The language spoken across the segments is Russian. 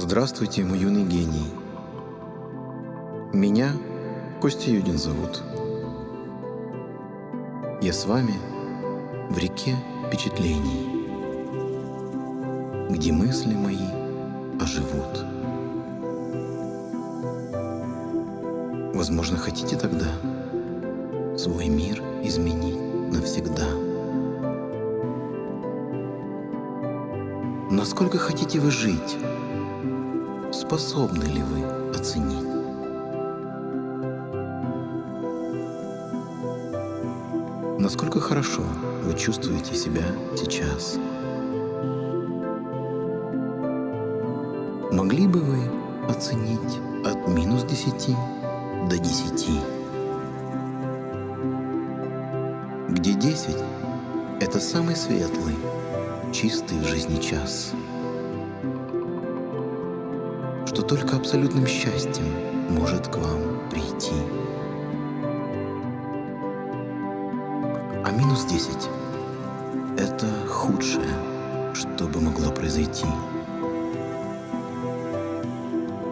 Здравствуйте, мой юный гений. Меня Костя Юдин зовут. Я с вами в реке впечатлений, где мысли мои оживут. Возможно, хотите тогда свой мир изменить навсегда. Насколько хотите вы жить? Способны ли вы оценить? Насколько хорошо вы чувствуете себя сейчас? Могли бы вы оценить от минус 10 до 10? Где 10 — это самый светлый, чистый в жизни час, что только абсолютным счастьем может к вам прийти. А минус 10 — это худшее, что бы могло произойти.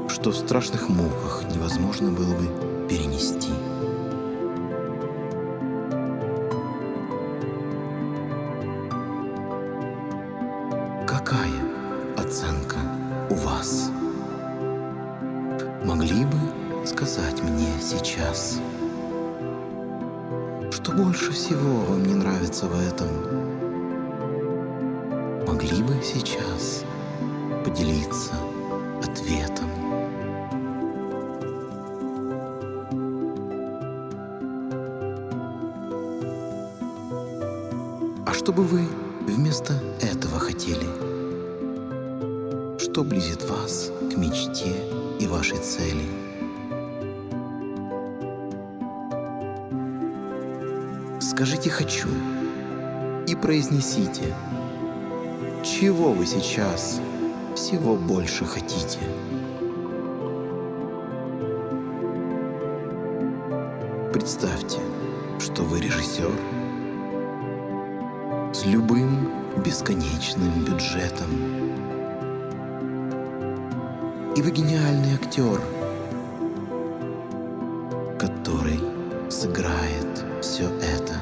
Что в страшных муках невозможно было бы перенести. Какая оценка у вас? Могли бы сказать мне сейчас? Что больше всего вам не нравится в этом? Могли бы сейчас поделиться ответом? А что бы вы вместо этого хотели? Что близит вас к мечте вашей цели? Скажите «хочу» и произнесите, чего вы сейчас всего больше хотите. Представьте, что вы режиссер с любым бесконечным бюджетом. И вы гениальный актер, который сыграет все это.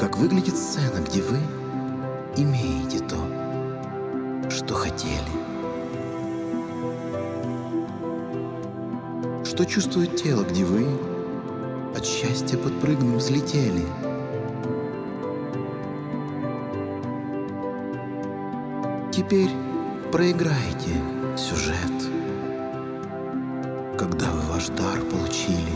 Как выглядит сцена, где вы имеете то, что хотели? Что чувствует тело, где вы от счастья подпрыгнув взлетели? Теперь проиграйте сюжет, когда вы ваш дар получили.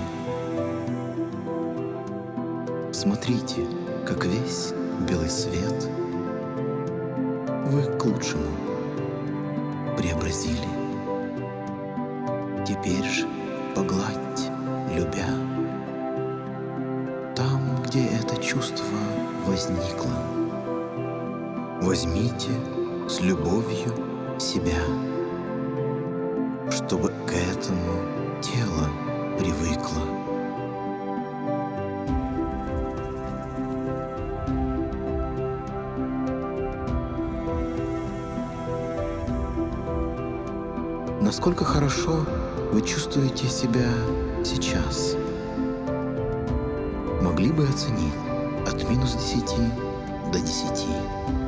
Смотрите, как весь белый свет вы к лучшему преобразили. Теперь же погладьте, любя, там, где это чувство возникло. Возьмите с любовью себя, чтобы к этому тело привыкло. Насколько хорошо вы чувствуете себя сейчас? Могли бы оценить от минус 10 до 10.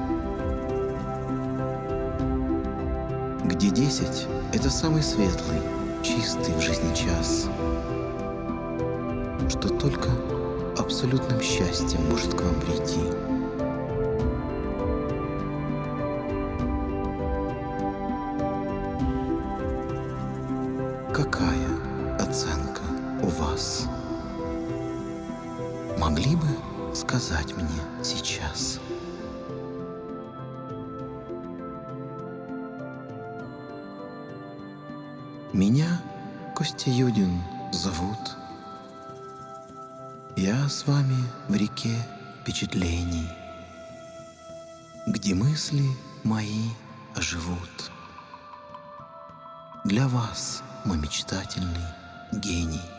Где 10 — это самый светлый, чистый в жизни час, что только абсолютным счастьем может к вам прийти. Какая оценка у вас? Могли бы сказать мне сейчас? Меня Костя Юдин зовут. Я с вами в реке впечатлений, где мысли мои оживут. Для вас, мой мечтательный гений.